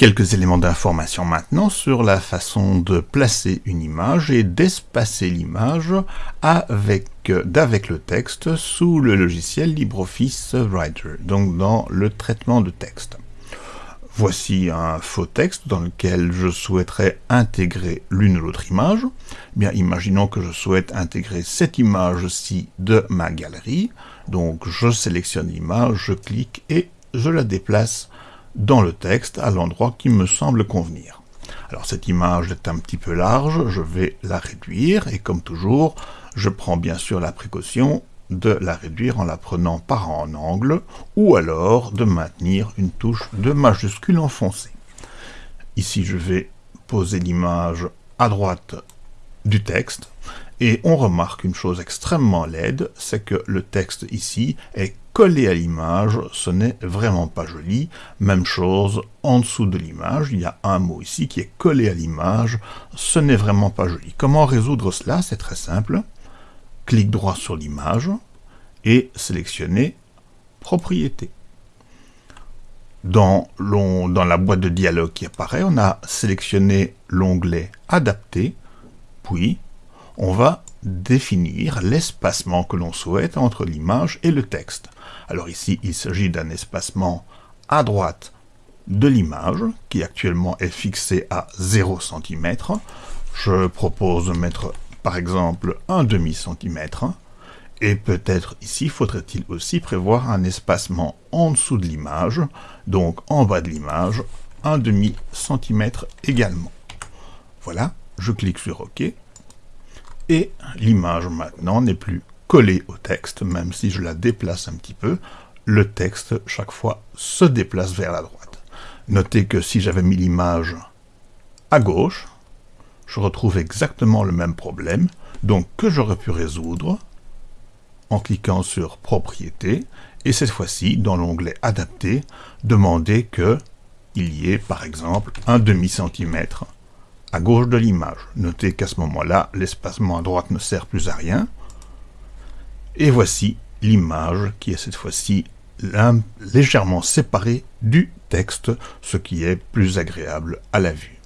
Quelques éléments d'information maintenant sur la façon de placer une image et d'espacer l'image avec d'avec le texte sous le logiciel LibreOffice Writer, donc dans le traitement de texte. Voici un faux texte dans lequel je souhaiterais intégrer l'une ou l'autre image. Bien, imaginons que je souhaite intégrer cette image-ci de ma galerie. Donc, je sélectionne l'image, je clique et je la déplace dans le texte à l'endroit qui me semble convenir. Alors cette image est un petit peu large, je vais la réduire, et comme toujours, je prends bien sûr la précaution de la réduire en la prenant par en angle, ou alors de maintenir une touche de majuscule enfoncée. Ici, je vais poser l'image à droite du texte, et on remarque une chose extrêmement laide, c'est que le texte ici est collé à l'image, ce n'est vraiment pas joli. Même chose en dessous de l'image, il y a un mot ici qui est collé à l'image, ce n'est vraiment pas joli. Comment résoudre cela? C'est très simple. Clic droit sur l'image et sélectionner Propriété. Dans, dans la boîte de dialogue qui apparaît, on a sélectionné l'onglet Adapter, puis on va définir l'espacement que l'on souhaite entre l'image et le texte. Alors ici, il s'agit d'un espacement à droite de l'image, qui actuellement est fixé à 0 cm. Je propose de mettre, par exemple, un demi-centimètre. Et peut-être ici, faudrait-il aussi prévoir un espacement en dessous de l'image, donc en bas de l'image, un demi-centimètre également. Voilà, je clique sur OK. Et l'image maintenant n'est plus collée au texte, même si je la déplace un petit peu, le texte chaque fois se déplace vers la droite. Notez que si j'avais mis l'image à gauche, je retrouve exactement le même problème, donc que j'aurais pu résoudre en cliquant sur Propriété, et cette fois-ci, dans l'onglet Adapter, demander que il y ait par exemple un demi-centimètre à gauche de l'image. Notez qu'à ce moment-là, l'espacement à droite ne sert plus à rien. Et voici l'image qui est cette fois-ci légèrement séparée du texte, ce qui est plus agréable à la vue.